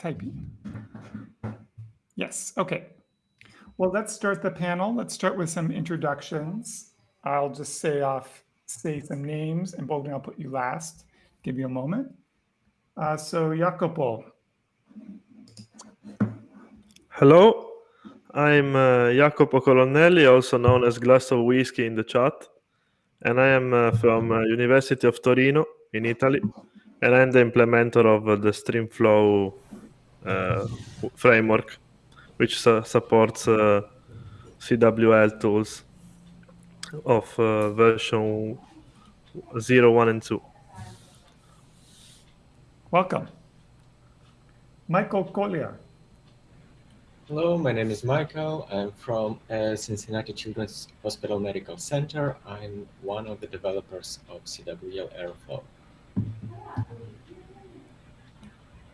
typing. Yes, okay. Well, let's start the panel. Let's start with some introductions. I'll just say off, say some names, and Bogdan, I'll put you last. Give you a moment. Uh, so, Jacopo. Hello, I'm uh, Jacopo Colonnelli, also known as Glass of Whiskey in the chat, and I am uh, from uh, University of Torino in Italy, and I'm the implementer of uh, the StreamFlow framework, which su supports uh, CWL tools of version 0, 1, and 2. Welcome. Michael Kotliar. Hello, my name is Michael. I'm from uh, Cincinnati Children's Hospital Medical Center. I'm one of the developers of CWL Airflow.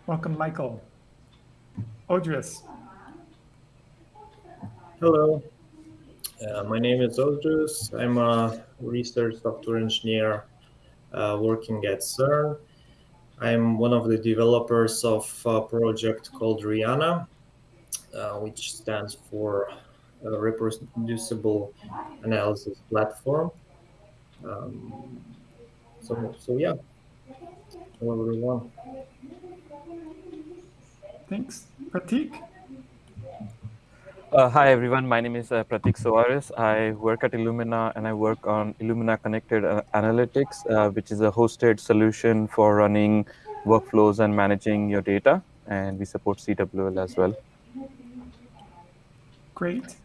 Welcome, Michael. Odris. Hello, uh, my name is Odris. I'm a research software engineer uh, working at CERN. I'm one of the developers of a project called REANA, uh, which stands for reproducible analysis platform. Um, so, so yeah, hello everyone. Thanks. Pratik? Uh, hi everyone, my name is uh, Pratik Soares. I work at Illumina and I work on Illumina Connected uh, Analytics, uh, which is a hosted solution for running workflows and managing your data. And we support CWL as well. Great.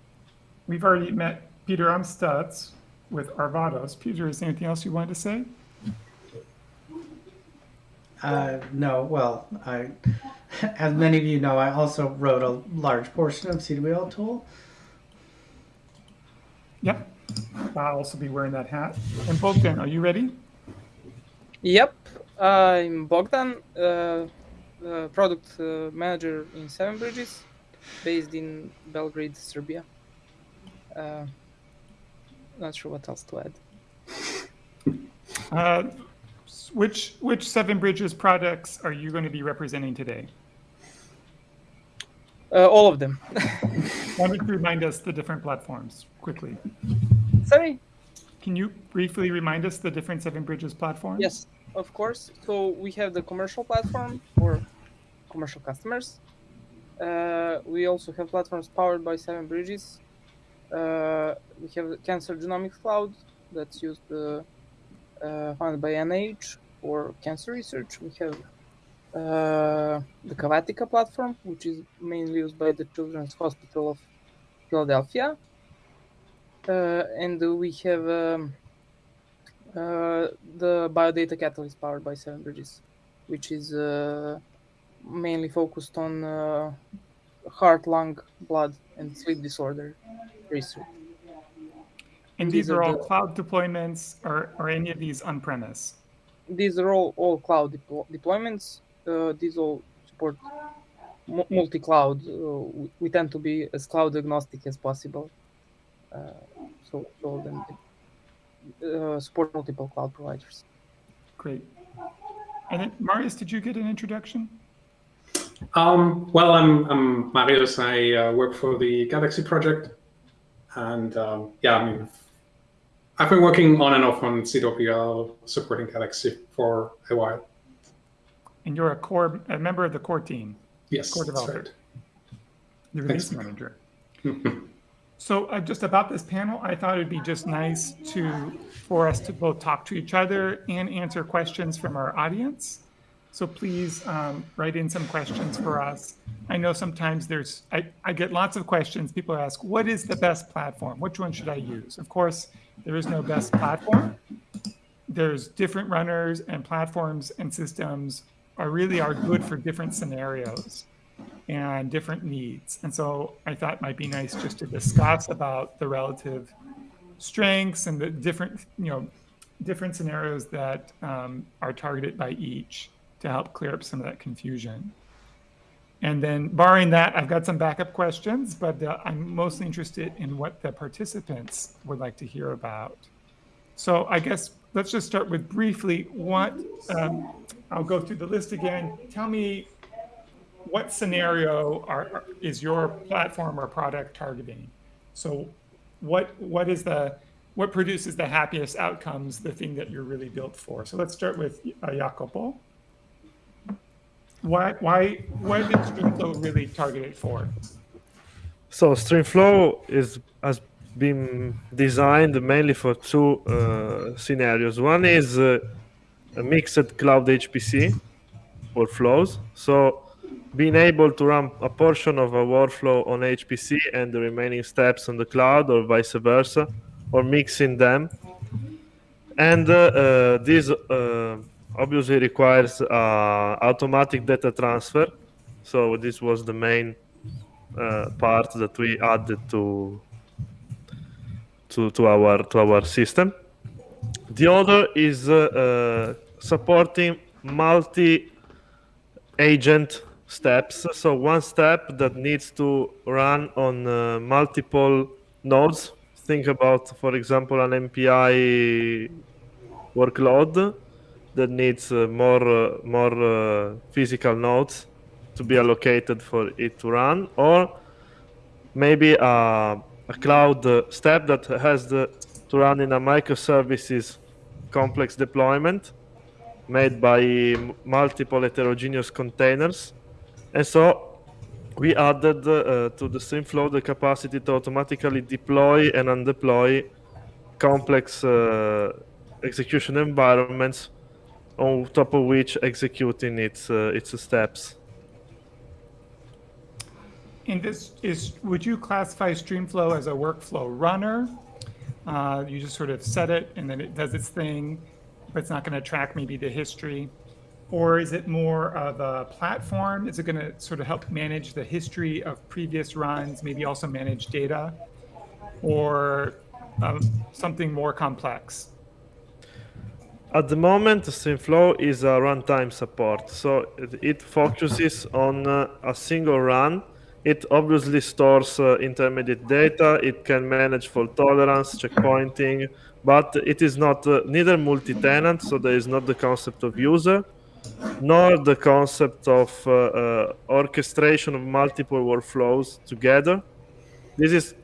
We've already met Peter Amstutz with Arvados. Peter, is there anything else you wanted to say? Uh, no, well, I, as many of you know, I also wrote a large portion of CWL tool. Yep, I'll also be wearing that hat. And Bogdan, are you ready? Yep, I'm Bogdan, uh, uh, product uh, manager in Seven Bridges based in Belgrade, Serbia. Uh, not sure what else to add. Uh, which which Seven Bridges products are you going to be representing today? Uh, all of them. Why don't you remind us the different platforms quickly? Sorry. Can you briefly remind us the different Seven Bridges platforms? Yes, of course. So we have the commercial platform for commercial customers. Uh, we also have platforms powered by Seven Bridges. Uh, we have Cancer Genomics Cloud that's used uh, uh funded by NIH for cancer research. We have the Cavatica platform, which is mainly used by the Children's Hospital of Philadelphia. Uh, and we have um, the Biodata Catalyst powered by Seven Bridges, which is mainly focused on uh, heart, lung, blood, and sleep disorder research. And these, these are, all the, cloud deployments, or are any of these on-premise? These are all, all cloud deployments. Uh, these all support multi-cloud. Uh, we, we, tend to be as cloud agnostic as possible. Uh, so, so then uh, support multiple cloud providers. Great. And then, Marius, did you get an introduction? Um, well, I'm, I'm Marius. I uh, work for the Galaxy project. And um, yeah, I mean, I've been working on and off on CWL supporting Galaxy for a while. And you're a core, a member of the core team. Yes, core developer. Right. The release Thanks. manager. so uh, just about this panel, I thought it'd be just nice to for us to both talk to each other and answer questions from our audience. So please um, write in some questions for us. I know sometimes there's, I, I get lots of questions. People ask, what is the best platform? Which one should I use? Of course, there is no best platform. There's different runners and platforms and systems are really are good for different scenarios and different needs. And so I thought it might be nice just to discuss about the relative strengths and the different, you know, different scenarios that um, are targeted by each to help clear up some of that confusion. And then barring that, I've got some backup questions, but uh, I'm mostly interested in what the participants would like to hear about. So I guess let's just start with briefly what, um, I'll go through the list again. Tell me what scenario are, is your platform or product targeting? So what what is the what produces the happiest outcomes, the thing that you're really built for? So let's start with uh, Jacopo. Why why did StreamFlow really target it for? So StreamFlow is has been designed mainly for two uh, scenarios. One is uh, a mixed cloud HPC workflows. So being able to run a portion of a workflow on HPC and the remaining steps on the cloud, or vice versa, or mixing them. And uh, uh, this uh, obviously requires uh, automatic data transfer. So this was the main part that we added to to, to our to our system. The other is uh, supporting multi agent steps. So one step that needs to run on uh, multiple nodes. Think about, for example, an MPI workload that needs uh, more uh, more uh, physical nodes to be allocated for it to run, or maybe a, a cloud uh, step that has the, to run in a microservices complex deployment made by multiple heterogeneous containers. And so we added uh, to the StreamFlow the capacity to automatically deploy and undeploy complex uh, execution environments on top of which executing its uh, its steps. And this is, would you classify StreamFlow as a workflow runner? Uh, you just sort of set it and then it does its thing, but it's not going to track maybe the history. Or is it more of a platform? Is it going to sort of help manage the history of previous runs, maybe also manage data? Or um, something more complex? At the moment, StreamFlow is a runtime support, so it, it focuses on uh, a single run. It obviously stores uh, intermediate data. It can manage fault tolerance, checkpointing, but it is not uh, neither multi-tenant, so there is not the concept of user, nor the concept of uh, uh, orchestration of multiple workflows together. This is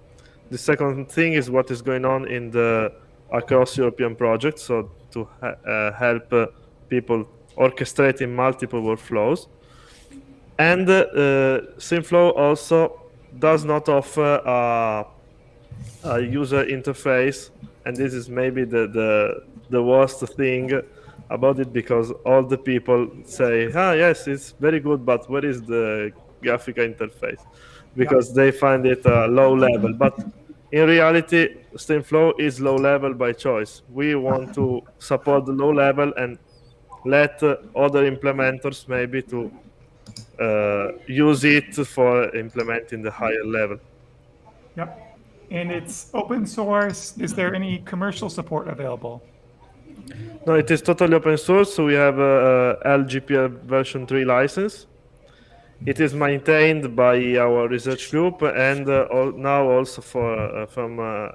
the second thing is what is going on in the across European project. So to uh, help uh, people orchestrating multiple workflows. And uh, also does not offer a, a user interface, and this is maybe the, the the worst thing about it because all the people say, "Ah, yes, it's very good, but where is the graphical interface?" Because they find it uh, low level, but in reality, StreamFlow is low level by choice. We want to support the low level and let uh, other implementers maybe to uh, use it for implementing the higher level. Yep. And it's open source. Is there any commercial support available? No, it is totally open source. So we have a, a LGPL version 3 license. It is maintained by our research group and uh, al- now also for uh, from uh,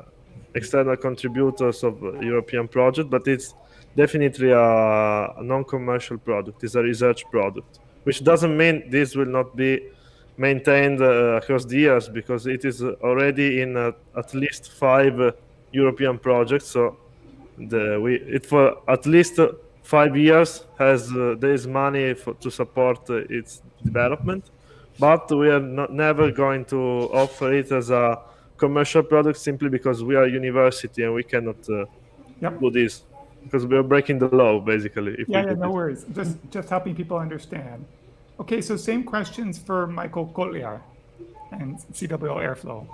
external contributors of European project, but it's definitely a, a non-commercial product. It's a research product, which doesn't mean this will not be maintained uh, across the years because it is already in uh, at least five uh, European projects. So the we it for at least uh, five years has uh, there is money for, to support uh, its development, but we are not, never going to offer it as a commercial product simply because we are a university and we cannot uh, Yep. do this because we are breaking the law basically. If Yeah, we yeah, no this. worries. Just just helping people understand. Okay, so same questions for Michael Kotliar and CWL Airflow.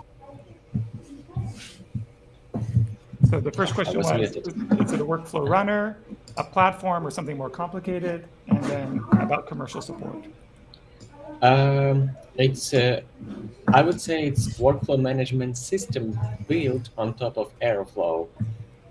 So the first question was was, is it a workflow runner, a platform, or something more complicated? And then about commercial support. Um, it's, uh, I would say it's workflow management system built on top of Airflow.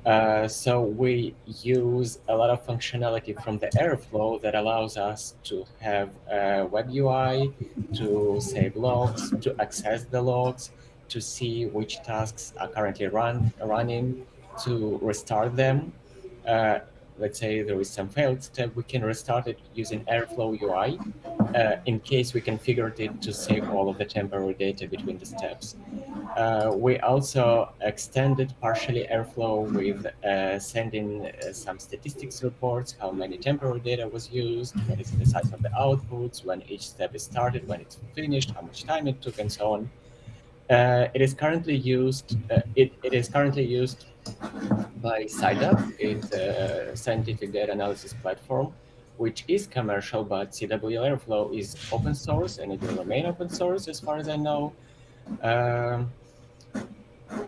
Uh, so we use a lot of functionality from the Airflow that allows us to have a web UI, to save logs, to access the logs, to see which tasks are currently run running, to restart them. Uh, let's say there is some failed step, we can restart it using Airflow UI uh, in case we configured it to save all of the temporary data between the steps. Uh, we also extended partially Airflow with uh, sending uh, some statistics reports, how many temporary data was used, what is the size of the outputs, when each step is started, when it's finished, how much time it took, and so on. Uh, it is currently used. Uh, it, it is currently used by SciDAP. It's a scientific data analysis platform, which is commercial, but CWL Airflow is open source and it will remain open source as far as I know. Um,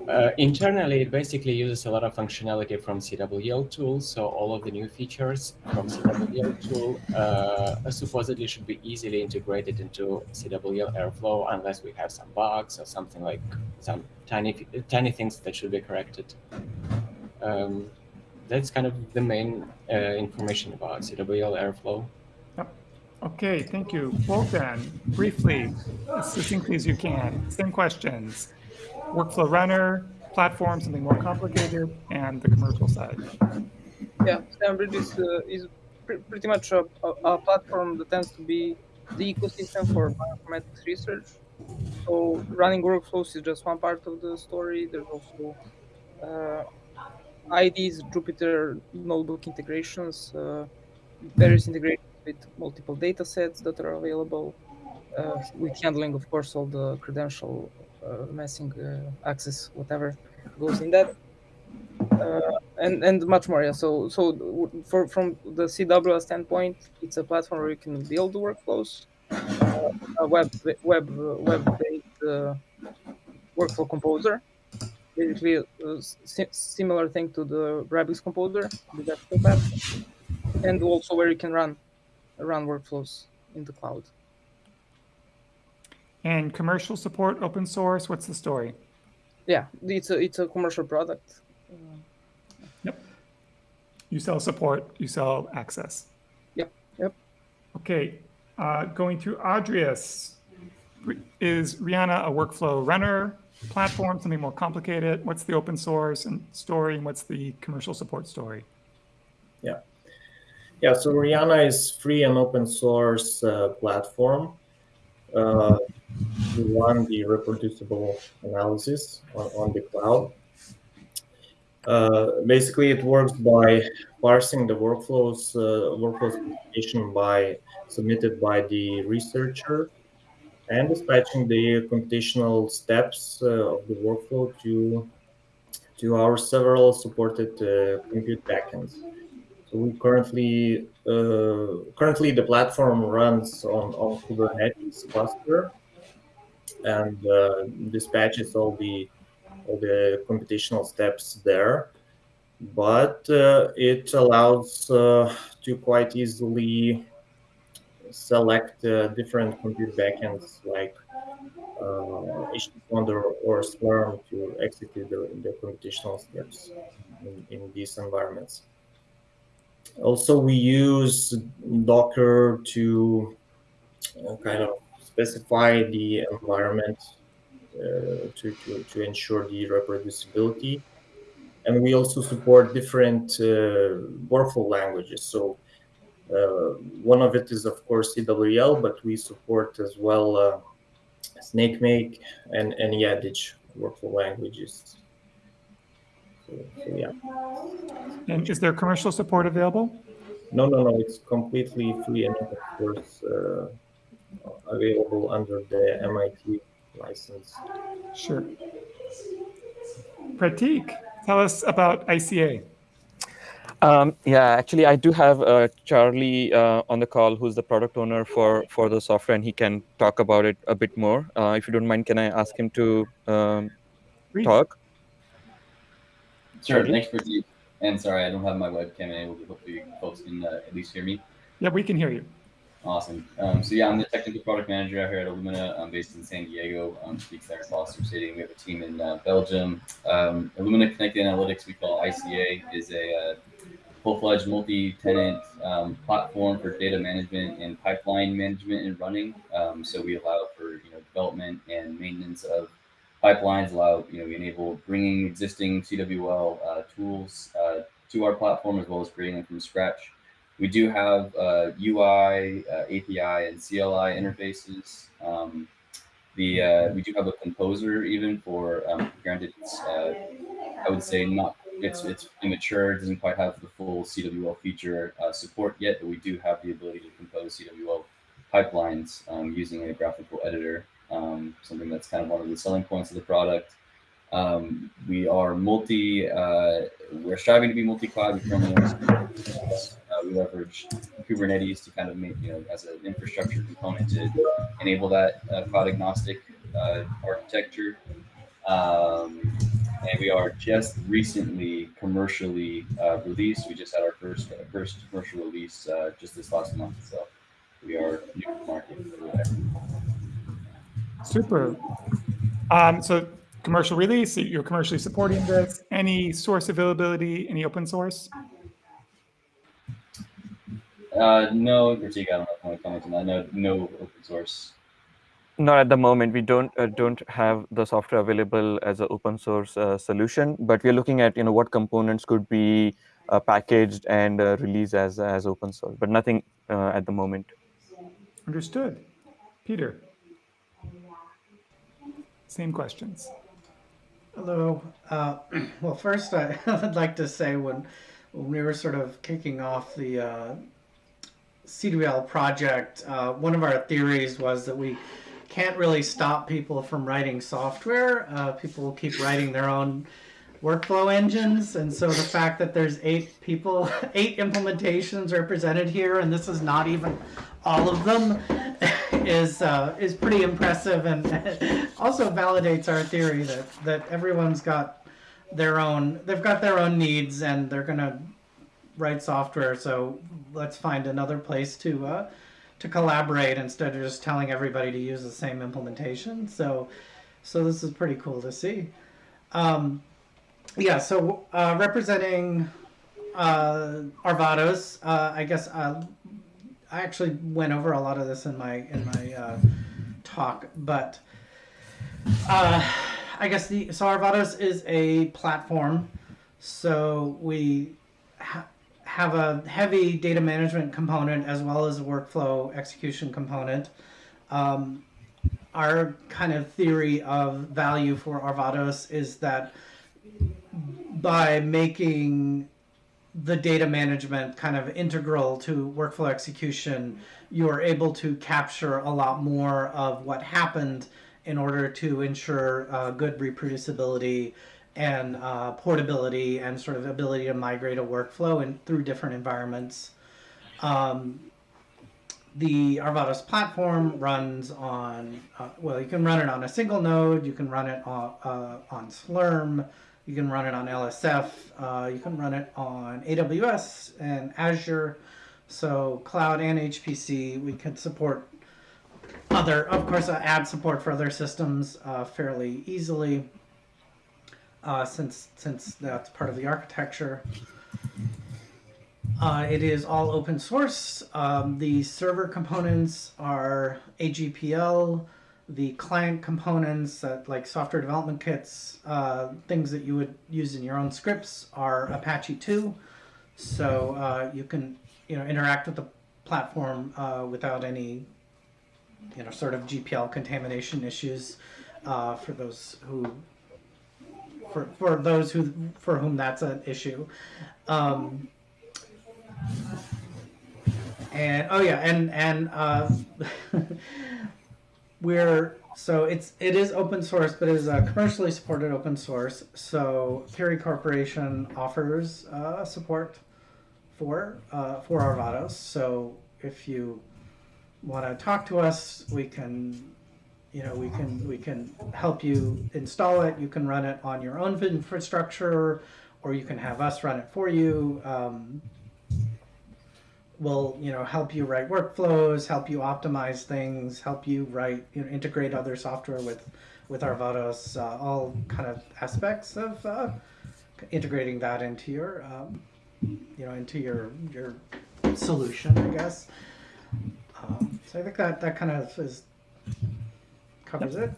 uh, internally, it basically uses a lot of functionality from CWL tool. So all of the new features from CWL tool uh, supposedly should be easily integrated into CWL Airflow unless we have some bugs or something like some tiny tiny things that should be corrected. Um, that's kind of the main uh, information about CWL Airflow. Okay, thank you. Wolfgang, briefly, as succinctly as you can, same questions workflow runner, platform, something more complicated, and the commercial side. Yeah, SevenBridge is, uh, is pr pretty much a, a, a, platform that tends to be the ecosystem for bioinformatics research. So running workflows is just one part of the story. There's also uh, IDs, Jupyter notebook integrations, uh, various integrations with multiple data sets that are available, uh, with handling, of course, all the credential messing uh, access, whatever goes in that. Uh, and and much more. Yeah. So so for from the CWL standpoint, it's a platform where you can build workflows, a web web web based workflow composer, basically a similar thing to the Rabix composer, the desktop app, and also where you can run run workflows in the cloud. And commercial support, open source, what's the story? Yeah, it's a it's a commercial product. Yep. You sell support, you sell access. Yep. Yep. Okay. Uh, going through Adrius, is REANA a workflow runner platform, something more complicated? What's the open source and story, and what's the commercial support story? Yeah. Yeah, so REANA is free and open source uh, platform. Uh, run the reproducible analysis on, on the cloud. Uh, basically, it works by parsing the workflows, uh, workflow specification by submitted by the researcher and dispatching the computational steps uh, of the workflow to to our several supported uh, compute backends. So we currently uh, currently the platform runs on, on Kubernetes cluster and uh, dispatches all the all the computational steps there. But uh, it allows uh, to quite easily select uh, different compute backends like uh, HTTP or Slurm to execute the, the computational steps in, in these environments. Also, we use Docker to kind of specify the environment uh, to, to, to ensure the reproducibility. And we also support different uh, workflow languages. So uh, one of it is, of course, CWL, but we support as well uh, Snakemake and, and Yadage workflow languages. So, so, yeah. And is there commercial support available? No, no, no. It's completely free and of course uh, available under the MIT license. Sure. Pratik, tell us about ICA. Um, yeah, actually, I do have uh, Charlie uh, on the call, who's the product owner for for the software, and he can talk about it a bit more. Uh, if you don't mind, can I ask him to um, talk? Sure. Thanks, Pratik. And sorry, I don't have my webcam enabled. Hopefully, folks can uh, at least hear me. Yeah, we can hear you. Awesome. Um, so yeah, I'm the technical product manager out here at Illumina. I'm based in San Diego. Um, speaks there Foster City. We have a team in uh, Belgium. Um, Illumina Connected Analytics, we call ICA, is a uh, full-fledged multi-tenant um, platform for data management and pipeline management and running. Um, so we allow for you know development and maintenance of pipelines. Allow you know we enable bringing existing CWL uh, tools uh, to our platform as well as creating them from scratch. We do have uh, UI, uh, API, and CLI interfaces. Um, the uh, we do have a composer even for um, granted it's uh, I would say not it's it's immature doesn't quite have the full CWL feature uh, support yet but we do have the ability to compose CWL pipelines um, using a graphical editor um, something that's kind of one of the selling points of the product um, we are multi uh, we're striving to be multi-cloud we currently we leverage Kubernetes to kind of make you know as an infrastructure component to enable that uh, cloud agnostic uh, architecture. Um, and we are just recently commercially uh, released. We just had our first uh, first commercial release uh, just this last month. So we are new to market. Super. Um, so commercial release, you're commercially supporting this. Any source availability, any open source? Uh, no in particular. I don't know if I want on that. No, no open source. Not at the moment. We don't uh, don't have the software available as an open source uh, solution, but we're looking at you know what components could be uh, packaged and uh, released as as open source, but nothing uh, at the moment. Understood. Peter. Same questions. Hello. Uh, well, first, I would like to say when, when we were sort of kicking off the CWL project, uh, one of our theories was that we can't really stop people from writing software. Uh, people will keep writing their own workflow engines, and so the fact that there's eight people, eight implementations represented here, and this is not even all of them, is uh, is pretty impressive, and also validates our theory that that everyone's got their own, they've got their own needs, and they're gonna write software. So let's find another place to uh, to collaborate instead of just telling everybody to use the same implementation. So so this is pretty cool to see. Um, yeah. So uh, representing uh, Arvados, uh, I guess uh, I actually went over a lot of this in my in my uh, talk, but uh, I guess the so Arvados is a platform. So we have a heavy data management component as well as a workflow execution component. Um, our kind of theory of value for Arvados is that by making the data management kind of integral to workflow execution, you are able to capture a lot more of what happened in order to ensure uh, good reproducibility and uh, portability and sort of ability to migrate a workflow and through different environments. Um, the Arvados platform runs on, uh, well, you can run it on a single node, you can run it on, uh, on Slurm, you can run it on LSF, uh, you can run it on AWS and Azure. So cloud and HPC, we can support other, of course, uh, add support for other systems uh, fairly easily uh, since since that's part of the architecture. Uh, it is all open source. Um, the server components are AGPL. The client components, uh, like software development kits, uh, things that you would use in your own scripts, are Apache 2. So uh, you can, you know, interact with the platform uh, without any, you know, sort of GPL contamination issues. Uh, for those who for, for those who for whom that's an issue. Um, and oh yeah, and and uh, we're so it's it is open source, but it is a commercially supported open source. So Curii Corporation offers uh, support for uh, for Arvados. So if you want to talk to us, we can you know we can we can help you install it. You can run it on your own infrastructure or you can have us run it for you. Um, we'll you know help you write workflows help you optimize things help you write you know integrate other software with with arvados uh, all kind of aspects of uh, integrating that into your um, you know into your your solution i guess. Um, so i think that that kind of is covers it.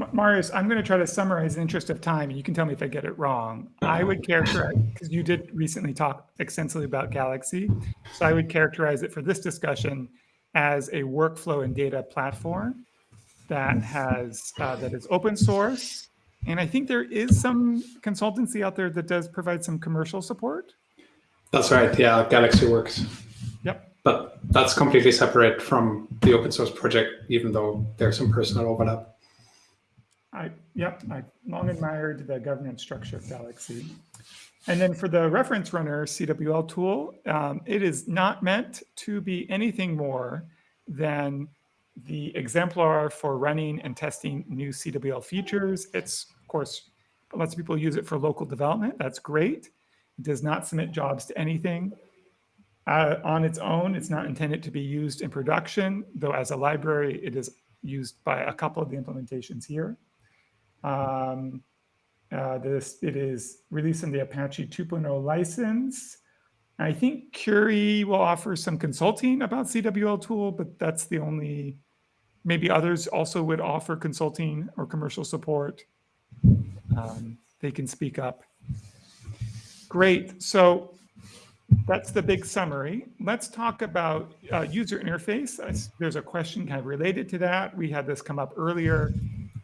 M- Marius, I'm going to try to summarize in the interest of time, and you can tell me if I get it wrong. I would characterize, because you did recently talk extensively about Galaxy, so I would characterize it for this discussion as a workflow and data platform that has uh, that is open source, and I think there is some consultancy out there that does provide some commercial support. That's right. Yeah, Galaxy works. But that's completely separate from the open source project, even though there's some personal overlap. I, yep, I long admired the governance structure of Galaxy. And then for the reference runner CWL tool, um, it is not meant to be anything more than the exemplar for running and testing new CWL features. It's, of course, lots of people use it for local development. That's great. It does not submit jobs to anything. Uh, on its own, it's not intended to be used in production, though as a library, it is used by a couple of the implementations here. Um, uh, this it is released in the Apache 2.0 license. I think Curii will offer some consulting about CWL tool, but that's the only. Maybe others also would offer consulting or commercial support. Um, they can speak up. Great. So that's the big summary. Let's talk about uh, user interface. There's a question kind of related to that. We had this come up earlier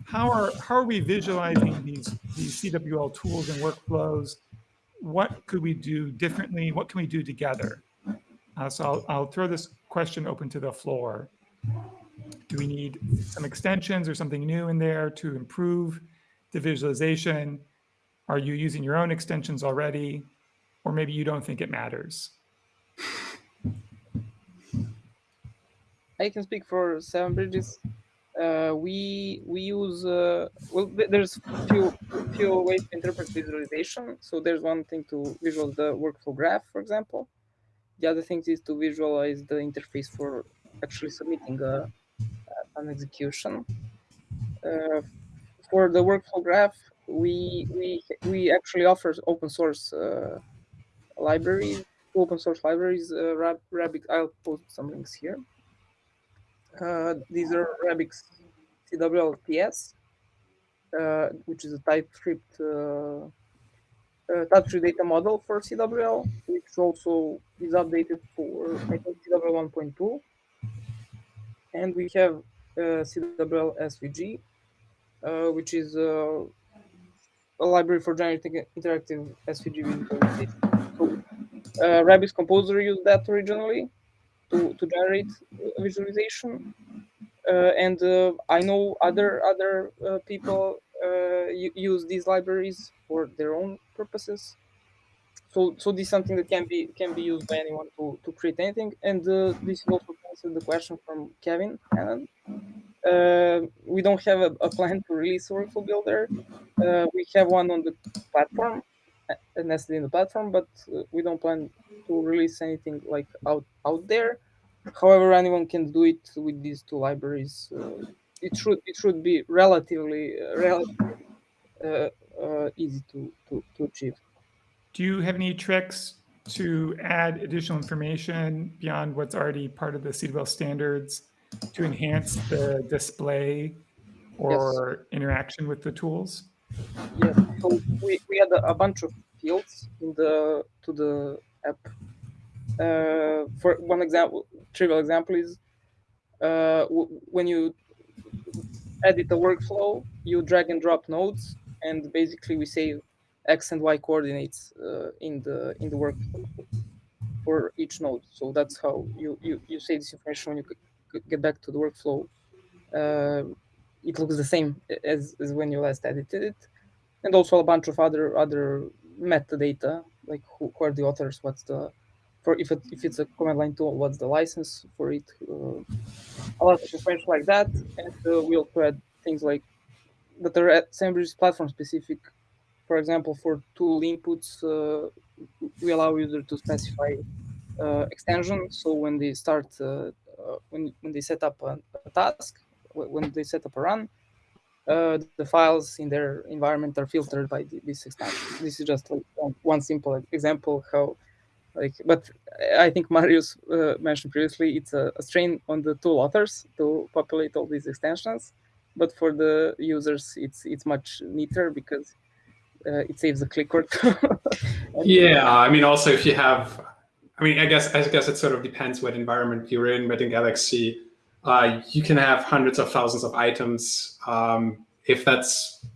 how are how are we visualizing these these CWL tools and workflows? What could we do differently? What can we do together? Uh, so I'll, I'll throw this question open to the floor. Do we need some extensions or something new in there to improve the visualization? Are you using your own extensions already? Or maybe you don't think it matters? I can speak for Seven Bridges. Uh, we we use uh, well there's few few ways to interpret visualization. So there's one thing to visualize the workflow graph for example. The other thing is to visualize the interface for actually submitting a, an execution. Uh, for the workflow graph we we we actually offer open source uh, libraries open source libraries uh, rabbit i'll post some links here uh, these are Rabix CWLTS, uh, which is a TypeScript uh, uh TypeScript data model for CWL, which also is updated for I think CWL 1.2. And we have uh, CWL SVG, which is a library for generating interactive SVG visualization. Uh, Rabix Composer used that originally, to, to generate visualization. Uh, and uh, I know other other uh, people use these libraries for their own purposes. So, so this is something that can be can be used by anyone to, to create anything. And uh, this is also answer the question from Kevin Uh, we don't have a, a, plan to release Workflow Builder. Uh, we have one on the platform, nested in the platform, but we don't plan to release anything like out out there. However, anyone can do it with these two libraries. Uh, it should it should be relatively uh, relatively uh, uh, easy to, to to achieve. Do you have any tricks to add additional information beyond what's already part of the CWL standards to enhance the display or yes. interaction with the tools? Yes. So we, we had a, a bunch of fields in the to the app. Uh, for one example, trivial example is uh, when you edit the workflow, you drag and drop nodes, and basically we save x and y coordinates uh, in the in the workflow for each node. So that's how you you, you save this information when you get back to the workflow. It looks the same as, as when you last edited it, and also a bunch of other other metadata like who, who are the authors, what's the for if it, if it's a command line tool, what's the license for it, uh, a lot of information like that, and uh, we also add things like that are at SandBridge platform specific. For example, for tool inputs, uh, we allow user to specify uh, extension. So when they start, uh, uh, when when they set up a, a, task, when they set up a run, the files in their environment are filtered by this extension. This is just like one, simple example how like but i think marius uh, mentioned previously it's a, a, strain on the tool authors to populate all these extensions but for the users, it's it's much neater because uh, it saves the click work. yeah, I mean, also if you have, I mean, I guess I guess it sort of depends what environment you're in. But in Galaxy, uh, you can have hundreds of thousands of items. Um, if that's,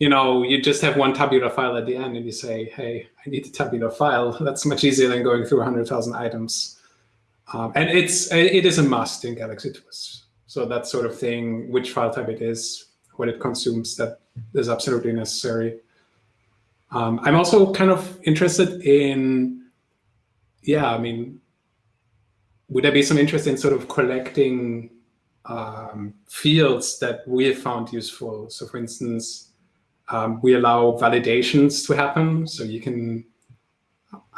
you know, you just have one tabular file at the end, and you say, "Hey, I need a tabular file." That's much easier than going through hundred thousand items. Um, and it's it is a must in Galaxy Tools. So that sort of thing, which file type it is, what it consumes, that is absolutely necessary. Um, I'm also kind of interested in, yeah, I mean, would there be some interest in sort of collecting um, fields that we have found useful? So for instance, um, we allow validations to happen. So you can,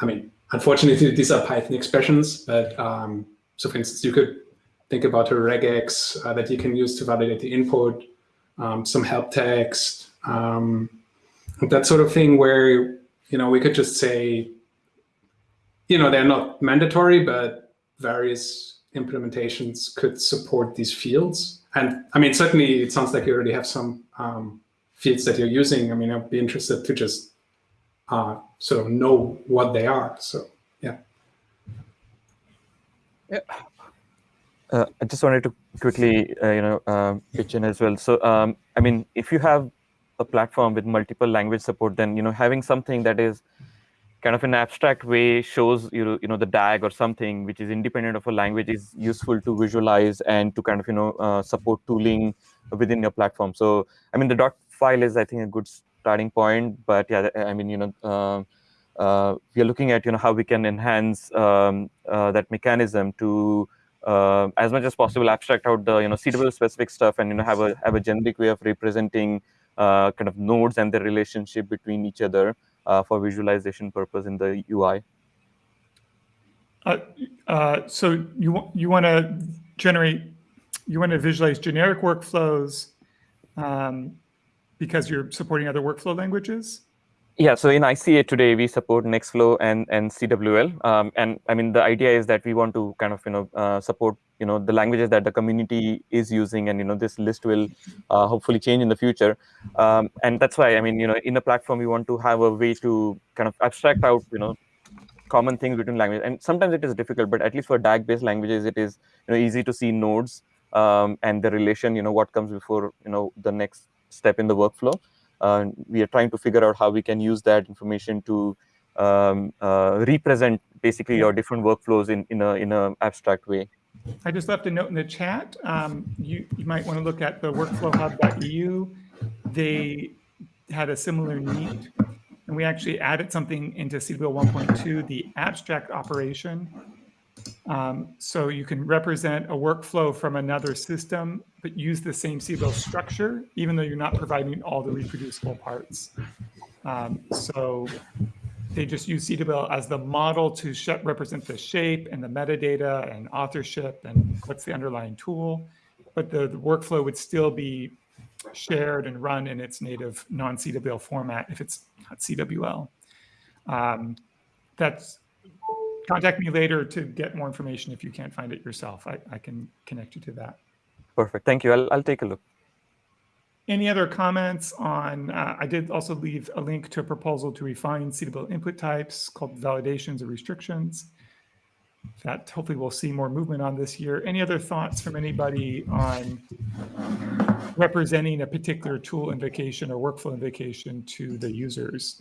I mean, unfortunately, these are Python expressions, but um, so for instance, you could think about a regex uh, that you can use to validate the input, um, some help text, um, that sort of thing where, you know, we could just say, you know, they're not mandatory, but various implementations could support these fields. And I mean, certainly it sounds like you already have some um, fields that you're using. I mean, I'd be interested to just uh, sort of know what they are. So, yeah. Yeah. Uh, I just wanted to quickly, uh, you know, uh, pitch in as well. So, um, I mean, if you have a platform with multiple language support, then you know, having something that is kind of an abstract way shows you, you know, the DAG or something which is independent of a language is useful to visualize and to kind of you know uh, support tooling within your platform. So, I mean, the dot file is I think a good starting point, but yeah, I mean, you know. Uh, uh, we are looking at you know how we can enhance um, that mechanism to uh, as much as possible abstract out the you know CWL specific stuff and you know have a have a generic way of representing uh, kind of nodes and the relationship between each other uh, for visualization purpose in the UI. Uh, uh, so you you want to generate you want to visualize generic workflows um, because you're supporting other workflow languages. Yeah, so in ICA today, we support Nextflow and, and CWL. Um, and I mean, the idea is that we want to kind of, you know, uh, support, you know, the languages that the community is using. And, you know, this list will uh, hopefully change in the future. Um, and that's why, I mean, you know, in the platform, we want to have a way to kind of abstract out, you know, common things between languages. And sometimes it is difficult, but at least for DAG-based languages, it is, you know, easy to see nodes um, and the relation, you know, what comes before, you know, the next step in the workflow. Uh, we are trying to figure out how we can use that information to um, uh, represent basically your different workflows in in a in a abstract way. I just left a note in the chat. Um, you you might want to look at the workflowhub.eu. They had a similar need, and we actually added something into CWL 1.2, the abstract operation, um, so you can represent a workflow from another system, but use the same CWL structure, even though you're not providing all the reproducible parts. Um, so they just use CWL as the model to represent the shape and the metadata and authorship and what's the underlying tool. But the, the workflow would still be shared and run in its native non-CWL format if it's not CWL. Um, that's contact me later to get more information if you can't find it yourself. I, I can connect you to that. Perfect. Thank you. I'll, I'll take a look. Any other comments on, uh, I did also leave a link to a proposal to refine suitable input types called validations or restrictions. That hopefully we'll see more movement on this year. Any other thoughts from anybody on representing a particular tool invocation or workflow invocation to the users?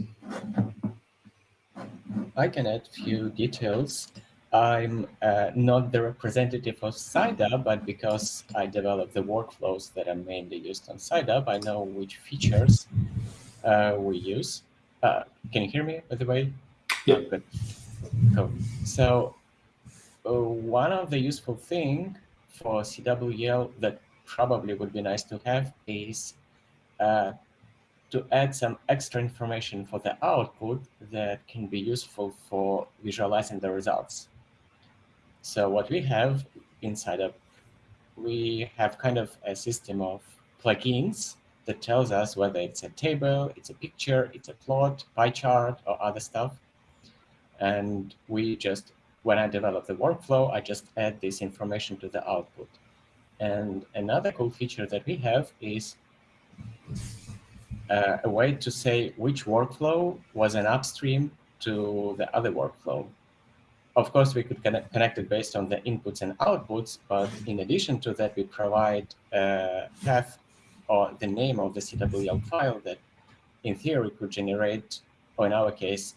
I can add a few details. I'm uh, not the representative of SciDAP, but because I developed the workflows that are mainly used on SciDAP, I know which features uh, we use. Uh, can you hear me, by the way? Yeah. Oh, good. Cool. So uh, one of the useful thing for CWL that probably would be nice to have is uh, to add some extra information for the output that can be useful for visualizing the results. So what we have inside of, we have kind of a system of plugins that tells us whether it's a table, it's a picture, it's a plot, pie chart, or other stuff. And we just, when I develop the workflow, I just add this information to the output. And another cool feature that we have is uh, a way to say which workflow was an upstream to the other workflow. Of course, we could connect, connect it based on the inputs and outputs, but in addition to that, we provide a path or the name of the CWL file that in theory could generate, or in our case,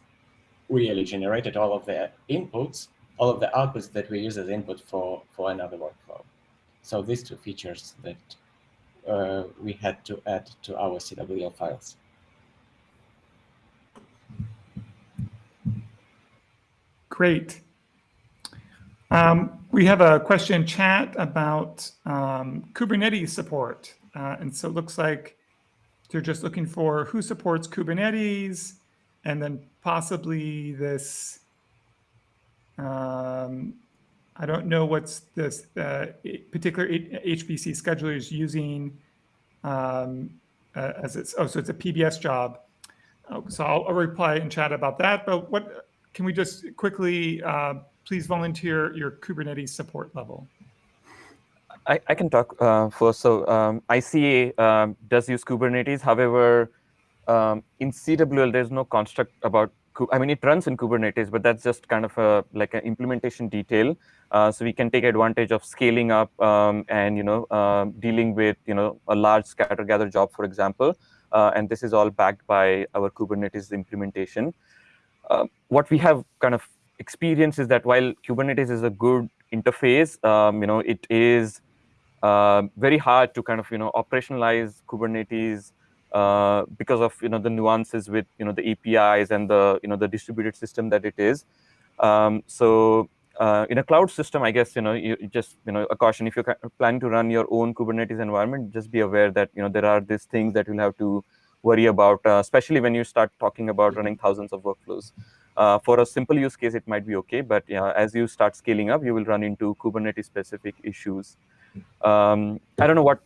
really generated all of the inputs, all of the outputs that we use as input for, for another workflow. So these two features that uh, we had to add to our CWL files. Great. Um, we have a question chat about um, Kubernetes support. Uh, and so it looks like they're just looking for who supports Kubernetes and then possibly this, um, I don't know what's this uh, particular HPC scheduler is using um, uh, as it's, oh, so it's a PBS job. Oh, so I'll, I'll, reply in chat about that. But what can we just quickly uh, please volunteer your Kubernetes support level? I, I can talk uh, first. So um, ICA um, does use Kubernetes. However, um, in CWL, there's no construct about, I mean, it runs in Kubernetes, but that's just kind of a like an implementation detail. Uh, so we can take advantage of scaling up um, and, you know, uh, dealing with, you know, a large scatter gather job, for example. Uh, and this is all backed by our Kubernetes implementation. Uh, what we have kind of experienced is that while Kubernetes is a good interface, um, you know, it is uh, very hard to kind of, you know, operationalize Kubernetes because of you know the nuances with you know the APIs and the you know the distributed system that it is. Um, so uh, in a cloud system, I guess you know you, just you know a caution if you're planning to run your own Kubernetes environment, just be aware that you know there are these things that you'll have to worry about, uh, especially when you start talking about running thousands of workflows. Uh, for a simple use case, it might be okay, but know, as you start scaling up, you will run into Kubernetes-specific issues. Um, I don't know what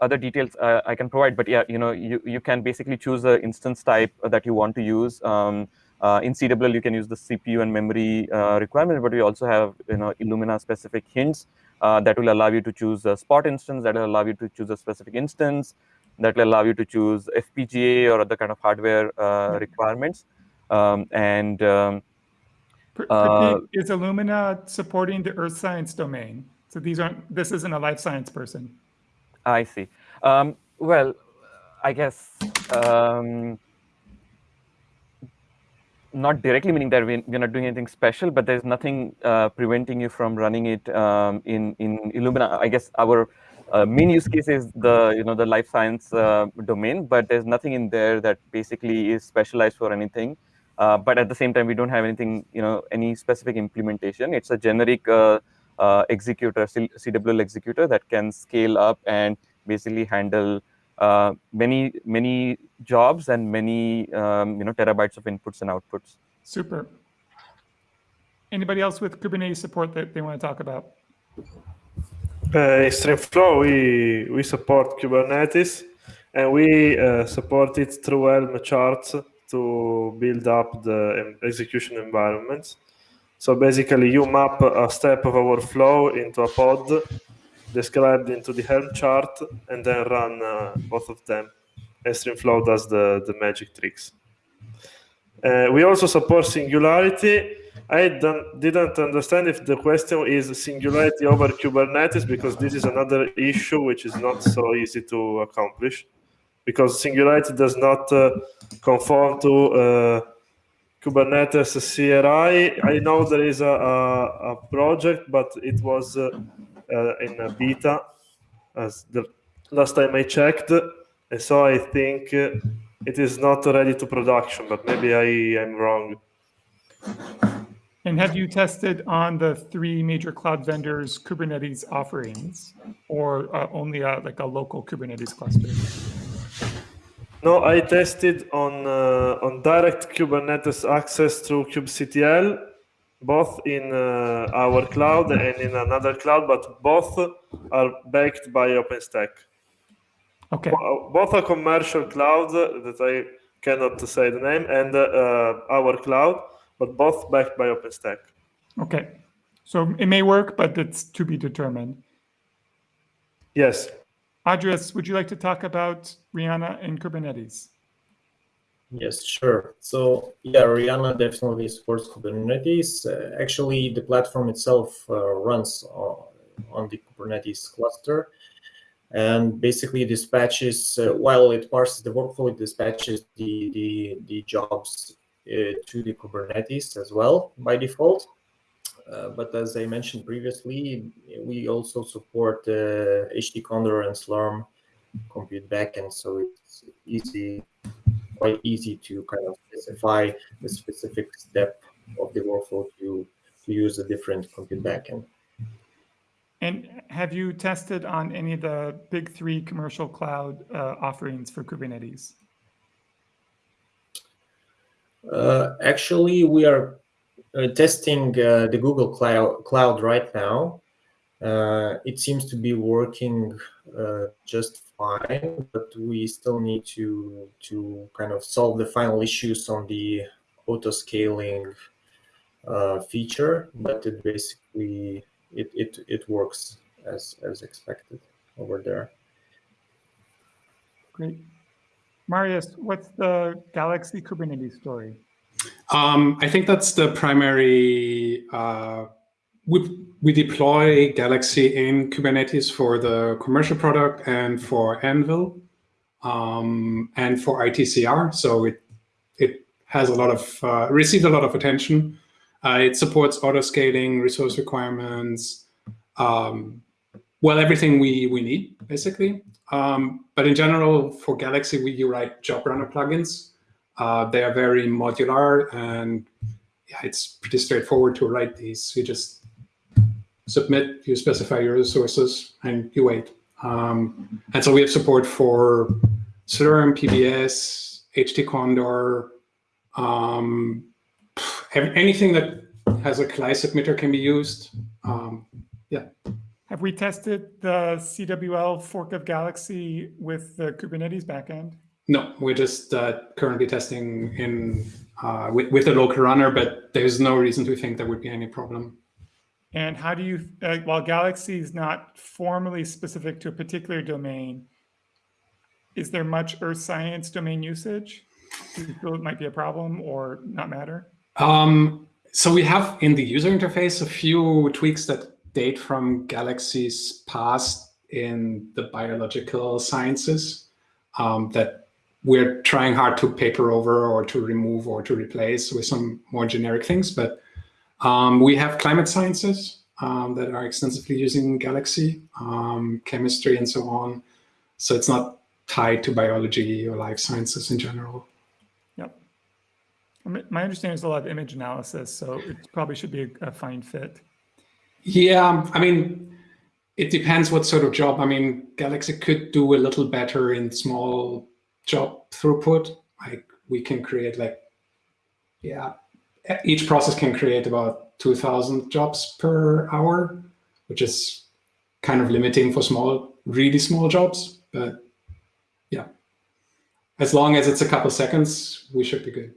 other details uh, I can provide, but yeah, you know, you, you can basically choose the instance type that you want to use. Um, uh, in CWL, you can use the CPU and memory uh, requirement, but we also have, you know, Illumina specific hints uh, that will allow you to choose a spot instance, that will allow you to choose a specific instance, that will allow you to choose FPGA or other kind of hardware uh, requirements. Um, and um, uh, is Illumina supporting the earth science domain? So these aren't, this isn't a life science person. I see. Um, well, I guess um, not directly meaning that we're not doing anything special, but there's nothing uh, preventing you from running it um, in in Illumina. I guess our uh, main use case is the you know the life science uh, domain, but there's nothing in there that basically is specialized for anything. Uh, but at the same time, we don't have anything you know any specific implementation. It's a generic uh, uh, executor, CWL executor that can scale up and basically handle uh, many many jobs and many um, you know terabytes of inputs and outputs. Super. Anybody else with Kubernetes support that they want to talk about? Uh, Streamflow, we we support Kubernetes, and we uh, support it through Helm charts to build up the execution environments. So basically, you map a step of our flow into a pod described into the Helm chart and then run uh, both of them. And Streamflow does the, the magic tricks. Uh, we also support Singularity. I didn't understand if the question is Singularity over Kubernetes, because this is another issue which is not so easy to accomplish, because Singularity does not uh, conform to uh, Kubernetes CRI. I know there is a, a, a project, but it was uh, in beta as the last time I checked. And so I think uh, it is not ready to production, but maybe I am wrong. And have you tested on the three major cloud vendors Kubernetes offerings or uh, only like a local Kubernetes cluster? No, I tested on uh, on direct Kubernetes access through kubectl, both in uh, our cloud and in another cloud, but both are backed by OpenStack. Okay. Both a commercial cloud that I cannot say the name and uh, our cloud, but both backed by OpenStack. Okay. So it may work, but it's to be determined. Yes. Andres, would you like to talk about REANA and Kubernetes? Yes, sure. So yeah, REANA definitely supports Kubernetes. Uh, actually, the platform itself uh, runs on, on, the Kubernetes cluster, and basically dispatches uh, while it parses the workflow, it dispatches the the, the jobs uh, to the Kubernetes as well by default. Uh, but as I mentioned previously, we also support uh, HT Condor and Slurm compute backend, so it's easy quite easy to kind of specify the specific step of the workflow to, to use a different compute backend. And have you tested on any of the big three commercial cloud uh, offerings for Kubernetes? Uh, actually, we are uh, testing uh, the Google Cloud, Cloud right now. Uh, it seems to be working uh, just fine, but we still need to to kind of solve the final issues on the auto scaling uh, feature. But it basically it it it works as as expected over there. Great, Marius, what's the Galaxy Kubernetes story? Um, I think that's the primary. We, we deploy Galaxy in Kubernetes for the commercial product and for Anvil um, and for ITCR. So it it has a lot of uh, received a lot of attention. Uh, it supports auto scaling, resource requirements, um, well, everything we we need basically. Um, but in general, for Galaxy, we write job runner plugins. Uh, they are very modular and yeah, it's pretty straightforward to write these. You just submit, you specify your resources, and you wait. Um, and so we have support for Slurm, PBS, HT Condor, um, anything that has a CLI submitter can be used. Um, yeah. Have we tested the CWL fork of Galaxy with the Kubernetes backend? No, we're just uh, currently testing in uh, with, with a local runner, but there's no reason to think there would be any problem. And how do you, uh, while Galaxy is not formally specific to a particular domain, is there much earth science domain usage? Do you feel it might be a problem or not matter? Um, so we have in the user interface a few tweaks that date from Galaxy's past in the biological sciences um, that we're trying hard to paper over or to remove or to replace with some more generic things. But um, we have climate sciences um, that are extensively using Galaxy, um, chemistry, and so on. So it's not tied to biology or life sciences in general. Yep. My understanding is a lot of image analysis, so it probably should be a, a fine fit. Yeah, I mean, it depends what sort of job. I mean, Galaxy could do a little better in small job throughput. Like we can create like, yeah, each process can create about 2000 jobs per hour, which is kind of limiting for small, really small jobs. But yeah, as long as it's a couple seconds, we should be good.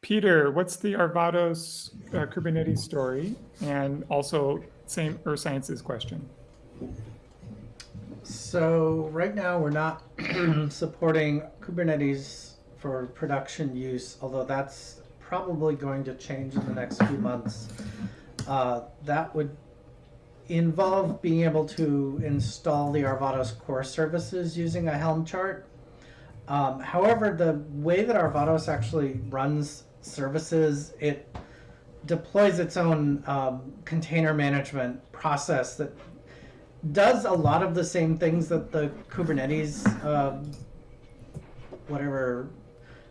Peter, what's the Arvados uh, Kubernetes story? And also same Earth Sciences question. So right now we're not supporting Kubernetes for production use, although that's probably going to change in the next few months. Uh, that would involve being able to install the Arvados core services using a Helm chart. Um, however, the way that Arvados actually runs services, it deploys its own um, container management process that does a lot of the same things that the Kubernetes, um, whatever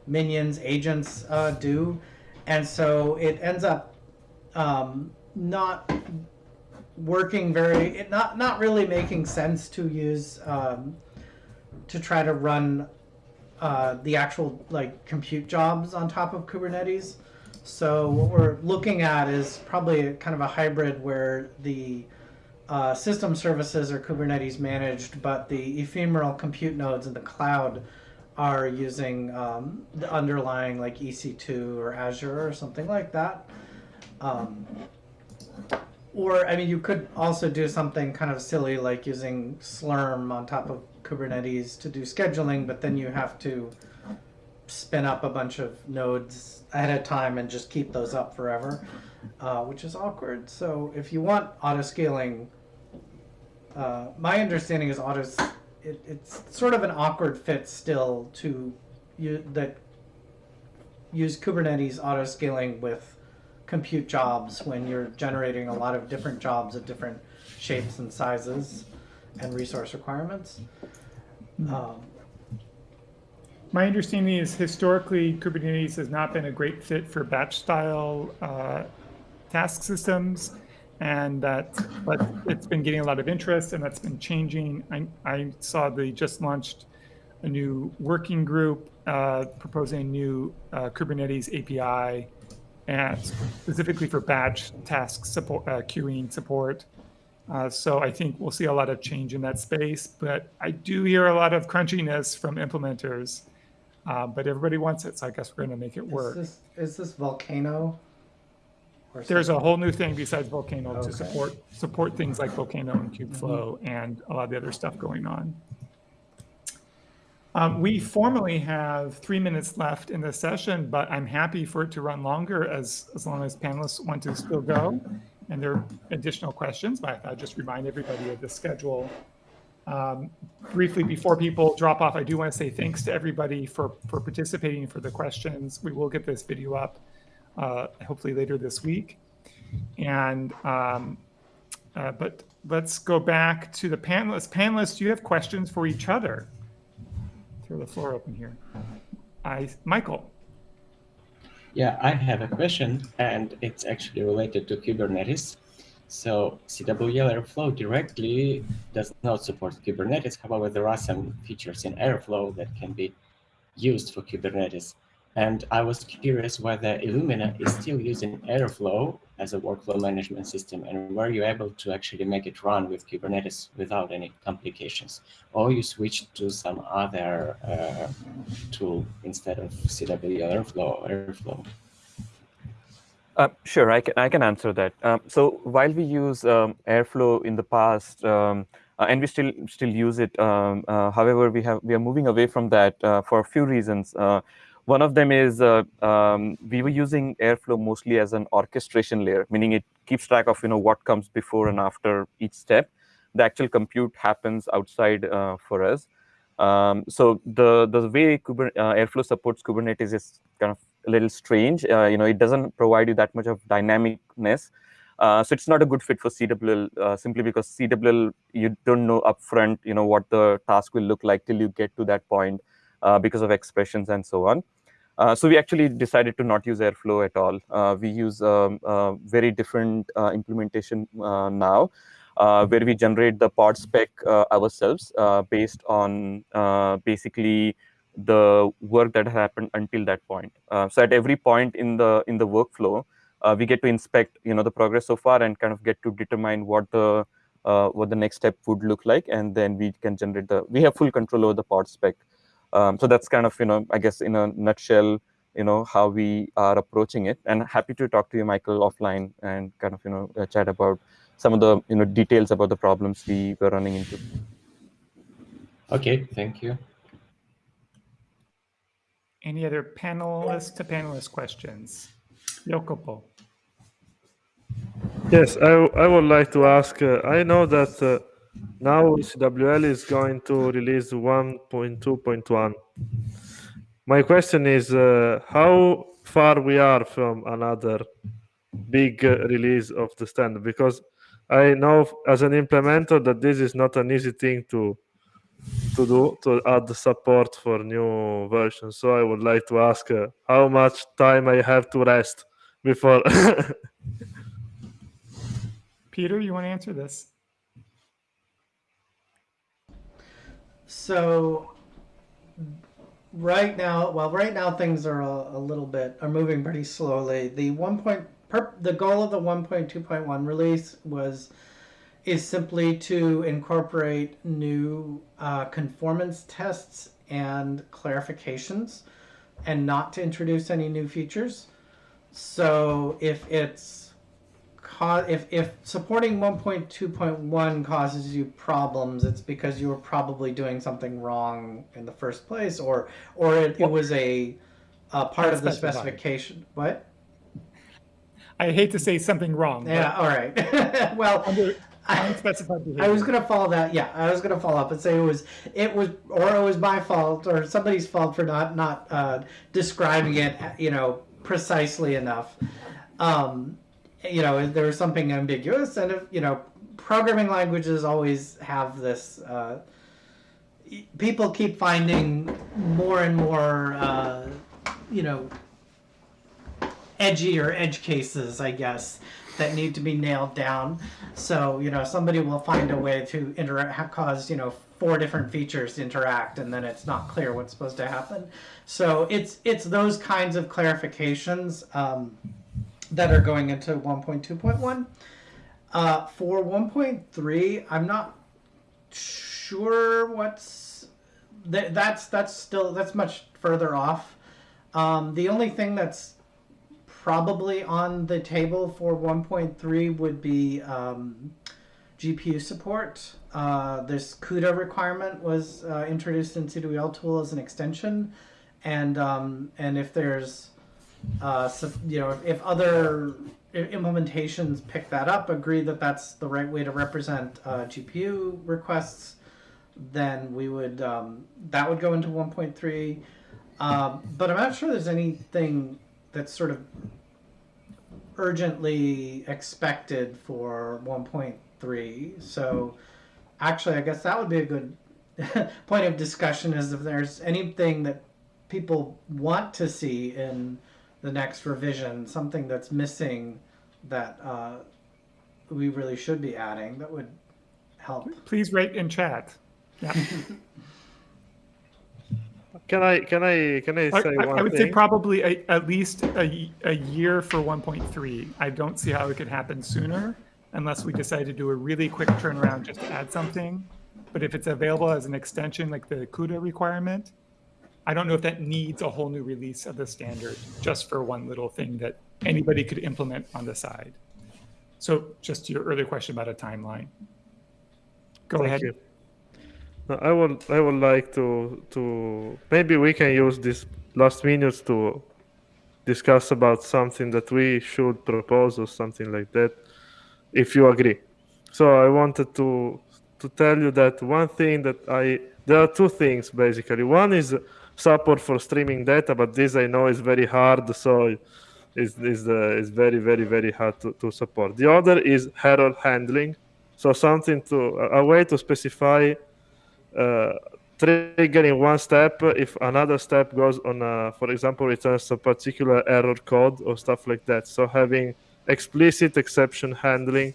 minions, agents uh, do. And so it ends up um, not working very, it not, not really making sense to use, um, to try to run uh, the actual like compute jobs on top of Kubernetes. So what we're looking at is probably kind of a hybrid where the uh, system services are Kubernetes managed, but the ephemeral compute nodes in the cloud are using um, the underlying like EC2 or Azure or something like that. Um, or I mean, you could also do something kind of silly like using Slurm on top of Kubernetes to do scheduling, but then you have to spin up a bunch of nodes ahead of time and just keep those up forever, uh, which is awkward. So if you want auto scaling, uh, my understanding is auto. It, it's sort of an awkward fit still to you that use Kubernetes auto scaling with compute jobs when you're generating a lot of different jobs of different shapes and sizes and resource requirements. Um, My understanding is historically Kubernetes has not been a great fit for batch style uh, task systems, and that but it's been getting a lot of interest, and that's been changing. I, I saw they just launched a new working group uh, proposing a new uh, Kubernetes API, and specifically for batch task support, uh, queuing support. Uh, so I think we'll see a lot of change in that space, but I do hear a lot of crunchiness from implementers. Uh, but everybody wants it, so I guess we're going to make it is work. this is this Volcano? Or There's a something? whole new thing besides Volcano Okay. to support support things like Volcano and Kubeflow and a lot of the other stuff going on. Um, we formally have three minutes left in this session, but I'm happy for it to run longer as as long as panelists want to still go and there are additional questions. But I thought I'd just remind everybody of the schedule. Um, briefly before people drop off, I do want to say thanks to everybody for for participating for the questions. We will get this video up uh, hopefully later this week. And um, uh, but let's go back to the panelists. Panelists, do you have questions for each other? Throw the floor open here. I, Michael. Yeah, I have a question, and it's actually related to Kubernetes. So CWL Airflow directly does not support Kubernetes. However, there are some features in Airflow that can be used for Kubernetes. And I was curious whether Illumina is still using Airflow as a workflow management system, and were you able to actually make it run with Kubernetes without any complications, or you switched to some other uh, tool instead of CWL Airflow Airflow? Uh, sure, I can, I can answer that. Um, so while we use um, Airflow in the past, um, uh, and we still still use it, um, uh, however, we have we are moving away from that uh, for a few reasons. One of them is uh, um, we were using Airflow mostly as an orchestration layer, meaning it keeps track of you know what comes before and after each step. The actual compute happens outside uh, for us. Um, so the the way Kuber uh, Airflow supports Kubernetes is kind of a little strange. Uh, you know, it doesn't provide you that much of dynamicness. Uh, so it's not a good fit for CWL uh, simply because CWL you don't know upfront, you know, what the task will look like till you get to that point uh, because of expressions and so on. Uh, so we actually decided to not use Airflow at all. Uh, we use um, a very different uh, implementation uh, now, uh, where we generate the pod spec uh, ourselves uh, based on uh, basically the work that happened until that point. Uh, so at every point in the in the workflow, uh, we get to inspect you know the progress so far and kind of get to determine what the uh, what the next step would look like, and then we can generate the we have full control over the pod spec. Um, so that's kind of you know I guess in a nutshell you know how we are approaching it, and happy to talk to you, Michael, offline and kind of you know uh, chat about some of the you know details about the problems we were running into. Okay, thank you. Any other panelist to panelist questions? Jacopo. Yes, I, I would like to ask. Uh, I know that uh, now CWL is going to release 1.2.1. My question is uh, how far we are from another big uh, release of the standard because I know as an implementer that this is not an easy thing to to do to add support for new versions. So I would like to ask uh, how much time I have to rest before Peter, you want to answer this? So right now, well, right now things are a, a little bit are moving pretty slowly. The one point per, the goal of the 1.2.1 release was is simply to incorporate new uh, conformance tests and clarifications, and not to introduce any new features. So if it's if if supporting 1.2.1 causes you problems, it's because you were probably doing something wrong in the first place, or or it, it was a, a part of the specification. What? I hate to say something wrong. Yeah. All right. well, under I. I was gonna follow that. Yeah, I was gonna follow up and say it was it was or it was my fault or somebody's fault for not not uh, describing it, you know, precisely enough. Um, you know, there was something ambiguous, and if, you know, programming languages always have this. Uh, people keep finding more and more, uh, you know, edgy or edge cases, I guess, that need to be nailed down. So, you know, somebody will find a way to interact, cause, you know, four different features to interact, and then it's not clear what's supposed to happen. So it's it's those kinds of clarifications um, that are going into 1.2.1. Uh, for 1.3, I'm not sure what's th- that's that's still that's much further off. Um, the only thing that's probably on the table for 1.3 would be um, GPU support. Uh, this CUDA requirement was uh, introduced in cwltool as an extension, and um, and if there's uh, so, you know if other implementations pick that up, agree that that's the right way to represent uh, GPU requests, then we would um, that would go into 1.3. Um, but I'm not sure there's anything that's sort of urgently expected for 1.3. So actually, I guess that would be a good point of discussion is if there's anything that people want to see in the next revision, something that's missing that uh, we really should be adding that would help. Please rate in chat. Yeah. Can I can I can I I, say I- one I would thing? say probably a, at least a, a year for 1.3. I don't see how it could happen sooner unless we decide to do a really quick turnaround just to add something. But if it's available as an extension like the CUDA requirement, I don't know if that needs a whole new release of the standard just for one little thing that anybody could implement on the side. So just to your earlier question about a timeline. Go Thank ahead. you. I would I would like to to maybe we can use this last minutes to discuss about something that we should propose or something like that, if you agree. So I wanted to to tell you that one thing that I there are two things basically. One is support for streaming data, but this I know is very hard, so is is uh, is very very very hard to, to support. The other is error handling, so something to a, way to specify uh, triggering one step if another step goes on a, for example returns a particular error code or stuff like that. So having explicit exception handling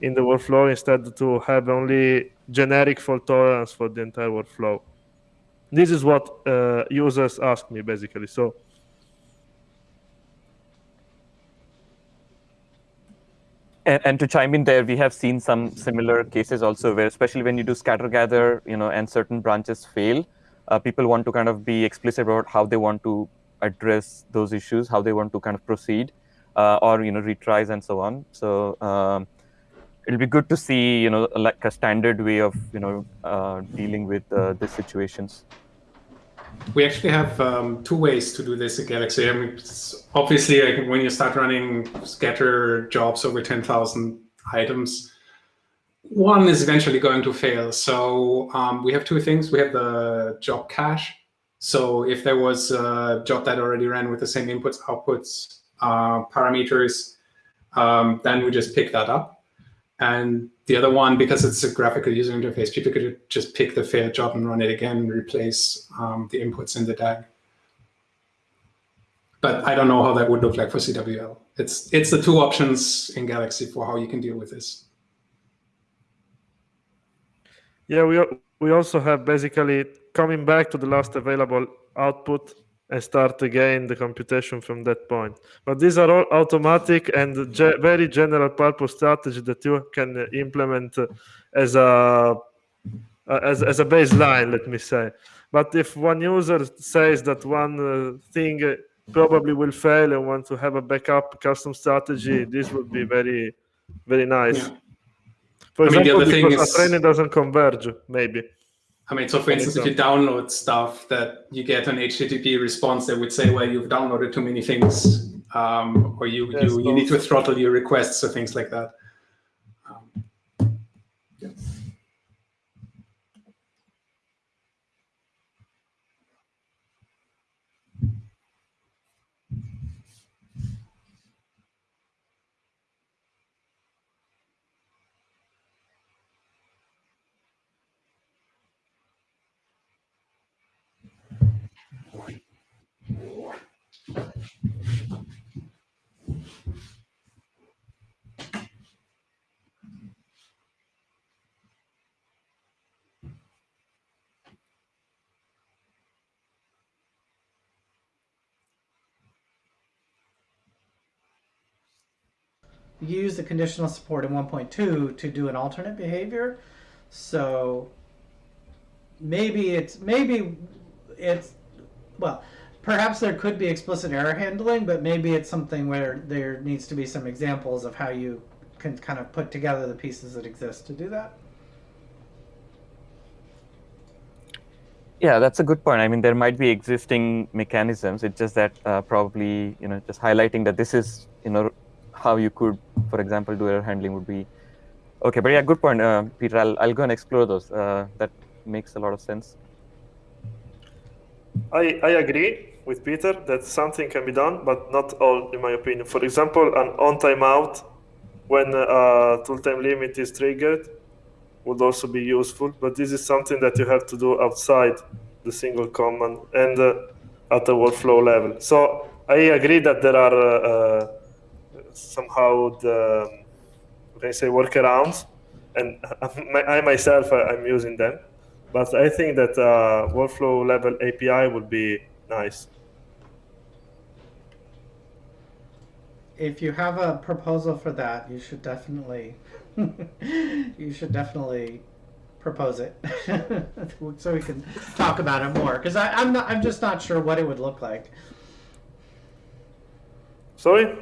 in the workflow instead to have only generic fault tolerance for the entire workflow this is what uh, users ask me basically so And, and to chime in there, we have seen some similar cases also where, especially when you do scatter gather, you know, and certain branches fail, uh, people want to kind of be explicit about how they want to address those issues, how they want to kind of proceed, uh, or you know, retries and so on. So um, it'll be good to see, you know, like a standard way of you know uh, dealing with uh, these situations. We actually have um, two ways to do this in Galaxy. I mean, obviously, like, when you start running scatter jobs over 10,000 items, one is eventually going to fail. So um, we have two things. We have the job cache. So if there was a job that already ran with the same inputs, outputs, uh, parameters, um, then we just pick that up. And the other one, because it's a graphical user interface, people could just pick the failed job and run it again and replace um, the inputs in the DAG. But I don't know how that would look like for CWL. It's it's the two options in Galaxy for how you can deal with this. Yeah, we we also have basically coming back to the last available output and start again the computation from that point. But these are all automatic and ge- very general purpose strategy that you can uh, implement uh, as a uh, as, as a baseline, let me say. But if one user says that one uh, thing probably will fail and want to have a backup custom strategy, this would be very very nice. For I mean, the example, other thing is- a train doesn't converge, maybe. I mean, so for instance, if you download stuff that you get an HTTP response that would say, well, you've downloaded too many things, um, or you, Yes, you, you need to throttle your requests or things like that. Use the conditional support in 1.2 to do an alternate behavior. So maybe it's maybe it's well, perhaps there could be explicit error handling, but maybe it's something where there needs to be some examples of how you can kind of put together the pieces that exist to do that. Yeah, that's a good point. I mean, there might be existing mechanisms. It's just that uh, probably, you know, just highlighting that this is, you know, how you could, for example, do error handling would be okay. But yeah, good point, uh, Peter. I'll, I'll go and explore those. Uh, that makes a lot of sense. I, I agree with Peter that something can be done, but not all, in my opinion. For example, an on timeout when a tool time limit is triggered would also be useful, but this is something that you have to do outside the single command and uh, at the workflow level. So I agree that there are uh, uh, somehow the can say workarounds, and I myself uh, I'm using them. But I think that uh, workflow level API would be nice. If you have a proposal for that, you should definitely you should definitely propose it so we can talk about it more because I'm not I'm just not sure what it would look like. Sorry?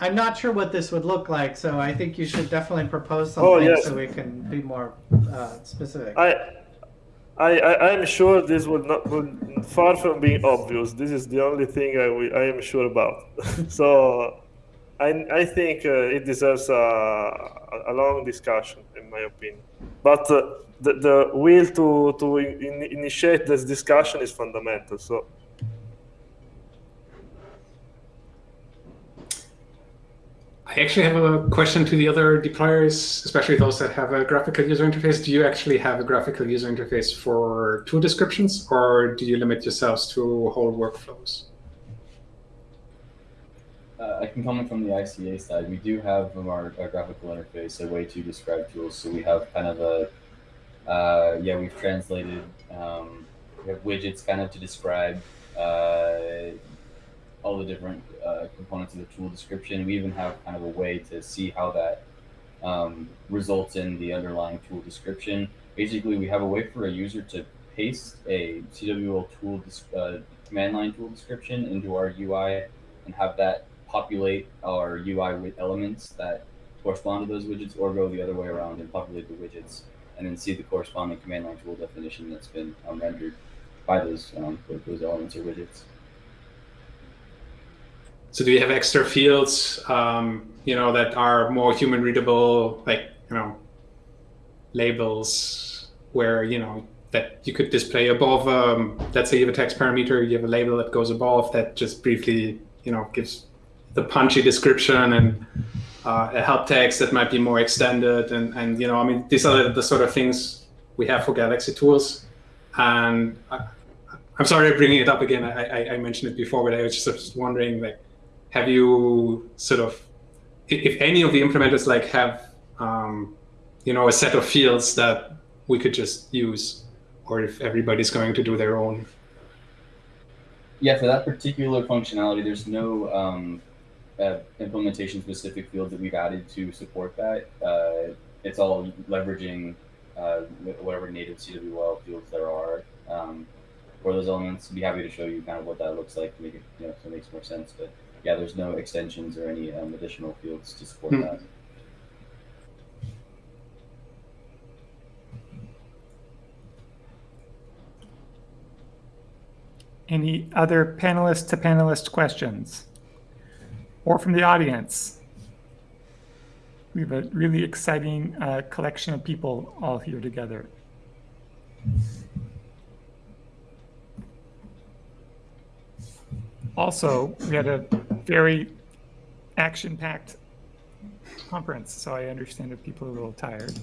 I'm not sure what this would look like, so I think you should definitely propose something Oh, yes. so we can be more uh, specific. I, I, I I'm sure this would not would far from being obvious. This is the only thing I, wi- I am sure about. so, I I think uh, it deserves a, a long discussion, in my opinion. But uh, the the will to to in, initiate this discussion is fundamental. So. I actually have a question to the other deployers, especially those that have a graphical user interface. Do you actually have a graphical user interface for tool descriptions, or do you limit yourselves to whole workflows? Uh, I can comment from the ICA side. We do have from our, our graphical interface a way to describe tools. So we have kind of a, uh, yeah, we've translated, um, we have widgets kind of to describe uh, all the different uh, components of the tool description. We even have kind of a way to see how that um, results in the underlying tool description. Basically, we have a way for a user to paste a CWL tool uh, command line tool description into our UI and have that populate our UI with elements that correspond to those widgets, or go the other way around and populate the widgets and then see the corresponding command line tool definition that's been um, rendered by those um, those elements or widgets. So do you have extra fields, um, you know, that are more human readable, like you know, labels where you know that you could display above? Um, let's say you have a text parameter, you have a label that goes above that just briefly, you know, gives the punchy description and uh, a help text that might be more extended, and and you know, I mean, these are the, the sort of things we have for Galaxy tools, and. I, I'm sorry I'm bringing it up again. I, I, I mentioned it before, but I was just wondering, like, have you sort of if, any of the implementers like have um, you know a set of fields that we could just use or if everybody's going to do their own Yeah, for that particular functionality, there's no um, uh, implementation specific field that we've added to support that. Uh, it's all leveraging uh, whatever native CWL fields there are um, for those elements. I'd be happy to show you kind of what that looks like to make it, you know, so it makes more sense. But yeah, there's no extensions or any um, additional fields to support -hmm. that. Any other panelist to panelist questions or from the audience? We have a really exciting uh, collection of people all here together. Also, we had a very action-packed conference, so I understand if people are a little tired.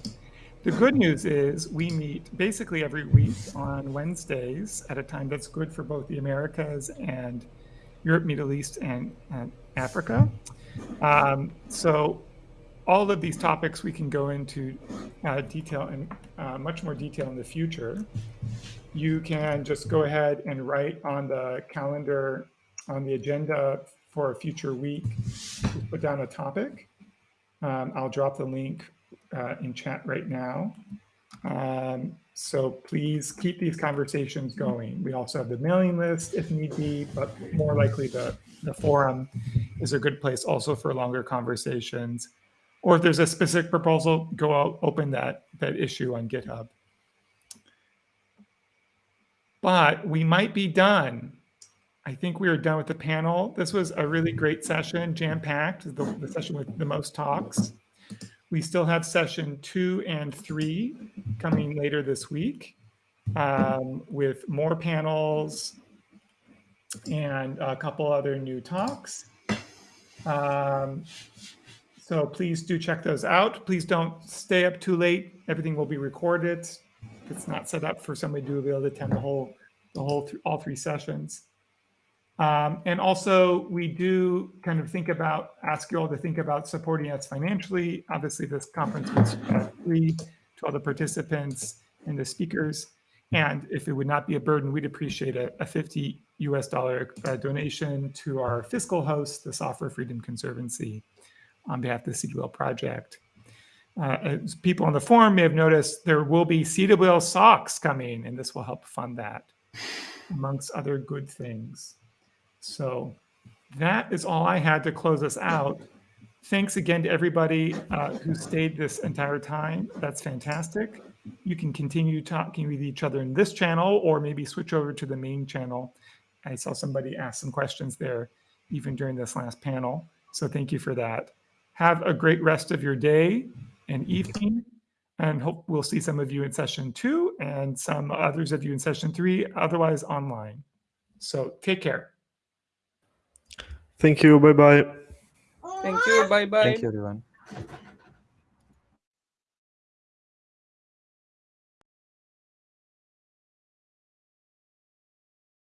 The good news is we meet basically every week on Wednesdays at a time that's good for both the Americas and Europe, Middle East, and, and Africa. Um, so all of these topics we can go into uh, detail and uh, much more detail in the future. You can just go ahead and write on the calendar on the agenda for a future week, to put down a topic. Um, I'll drop the link uh, in chat right now. Um, so please keep these conversations going. We also have the mailing list if need be, but more likely the, the forum is a good place also for longer conversations. Or if there's a specific proposal, go out, open that, that issue on GitHub. But we might be done. I think we are done with the panel. This was a really great session, jam-packed, the, the session with the most talks. We still have session two and three coming later this week um, with more panels and a couple other new talks. Um, so please do check those out. Please don't stay up too late. Everything will be recorded. It's not set up for somebody to be able to attend the whole, the whole, th all three sessions. Um, and also, we do kind of think about, ask you all to think about supporting us financially. Obviously, this conference was uh, free to all the participants and the speakers. And if it would not be a burden, we'd appreciate a, a 50 US dollar uh, donation to our fiscal host, the Software Freedom Conservancy, on behalf of the CWL project. Uh, people on the forum may have noticed, there will be CWL socks coming, and this will help fund that, amongst other good things. So that is all I had to close us out. Thanks again to everybody uh, who stayed this entire time. That's fantastic. You can continue talking with each other in this channel or maybe switch over to the main channel. I saw somebody ask some questions there even during this last panel. So thank you for that. Have a great rest of your day and evening and hope we'll see some of you in session two and some others of you in session three, otherwise online. So take care. Thank you. Bye bye. Thank you. Bye bye. Thank you, everyone.